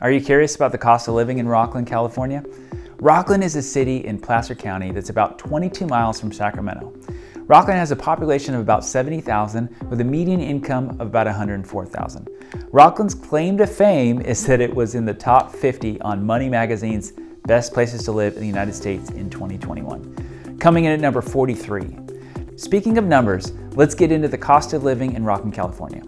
Are you curious about the cost of living in Rocklin, California? Rocklin is a city in Placer County that's about 22 miles from Sacramento. Rocklin has a population of about 70,000 with a median income of about 104,000. Rocklin's claim to fame is that it was in the top 50 on Money Magazine's Best Places to Live in the United States in 2021, coming in at number 43. Speaking of numbers, let's get into the cost of living in Rocklin, California.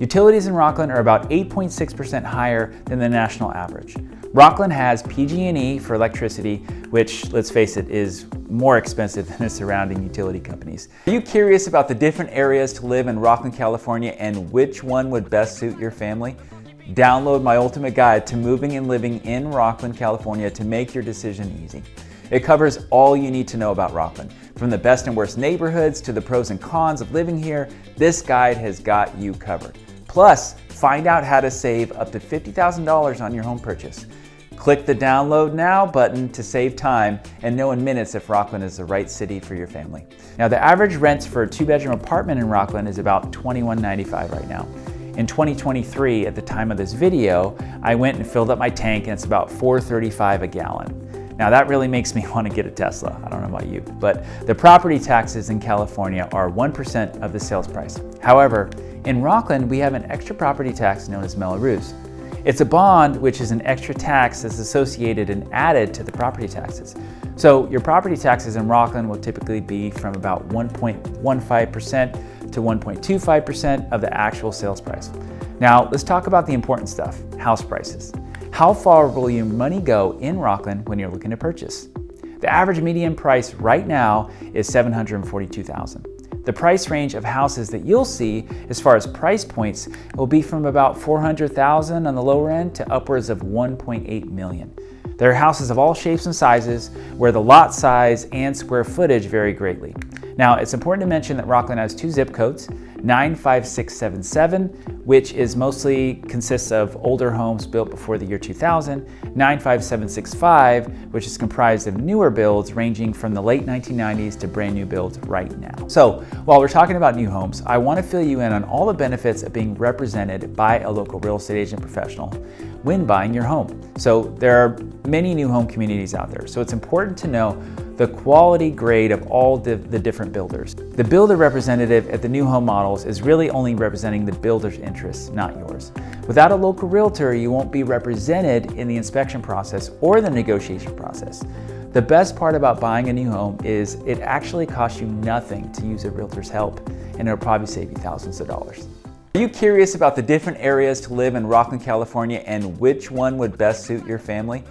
Utilities in Rocklin are about 8.6% higher than the national average. Rocklin has PG&E for electricity, which, let's face it, is more expensive than the surrounding utility companies. Are you curious about the different areas to live in Rocklin, California and which one would best suit your family? Download my ultimate guide to moving and living in Rocklin, California to make your decision easy. It covers all you need to know about Rocklin. From the best and worst neighborhoods to the pros and cons of living here, this guide has got you covered. Plus, find out how to save up to $50,000 on your home purchase. Click the download now button to save time and know in minutes if Rocklin is the right city for your family. Now the average rents for a two bedroom apartment in Rocklin is about $21.95 right now. In 2023, at the time of this video, I went and filled up my tank and it's about $4.35 a gallon. Now that really makes me want to get a Tesla. I don't know about you, but the property taxes in California are 1% of the sales price. However, in Rocklin, we have an extra property tax known as Mello-Roos. It's a bond which is an extra tax that's associated and added to the property taxes. So your property taxes in Rocklin will typically be from about 1.15% to 1.25% of the actual sales price. Now let's talk about the important stuff, house prices. How far will your money go in Rocklin when you're looking to purchase? The average median price right now is 742,000. The price range of houses that you'll see as far as price points will be from about 400,000 on the lower end to upwards of 1.8 million. There are houses of all shapes and sizes where the lot size and square footage vary greatly. Now, it's important to mention that Rocklin has two zip codes, 95677, which is mostly consists of older homes built before the year 2000, 95765, which is comprised of newer builds ranging from the late 1990s to brand new builds right now. So while we're talking about new homes, I want to fill you in on all the benefits of being represented by a local real estate agent professional when buying your home. So there are many new home communities out there. So it's important to know the quality grade of all the, the, different builders. The builder representative at the new home models is really only representing the builder's interests, not yours. Without a local realtor, you won't be represented in the inspection process or the negotiation process. The best part about buying a new home is it actually costs you nothing to use a realtor's help, and it'll probably save you thousands of dollars. Are you curious about the different areas to live in Rocklin, California and which one would best suit your family?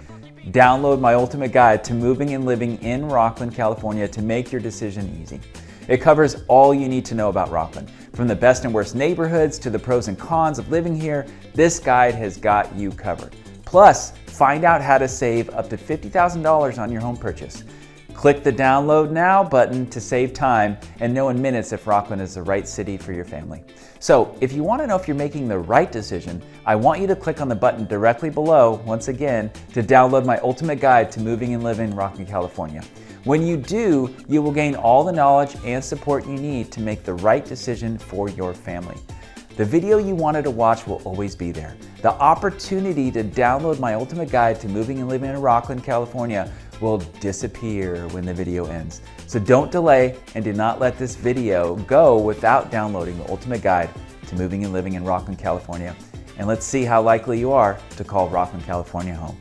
Download my ultimate guide to moving and living in Rocklin, California to make your decision easy. It covers all you need to know about Rocklin. From the best and worst neighborhoods to the pros and cons of living here, this guide has got you covered. Plus, find out how to save up to $50,000 on your home purchase. Click the download now button to save time and know in minutes if Rocklin is the right city for your family. So if you want to know if you're making the right decision, I want you to click on the button directly below, once again, to download my ultimate guide to moving and living in Rocklin, California. When you do, you will gain all the knowledge and support you need to make the right decision for your family. The video you wanted to watch will always be there. The opportunity to download my ultimate guide to moving and living in Rocklin, California will disappear when the video ends. So don't delay and do not let this video go without downloading the ultimate guide to moving and living in Rocklin, California. And let's see how likely you are to call Rocklin, California home.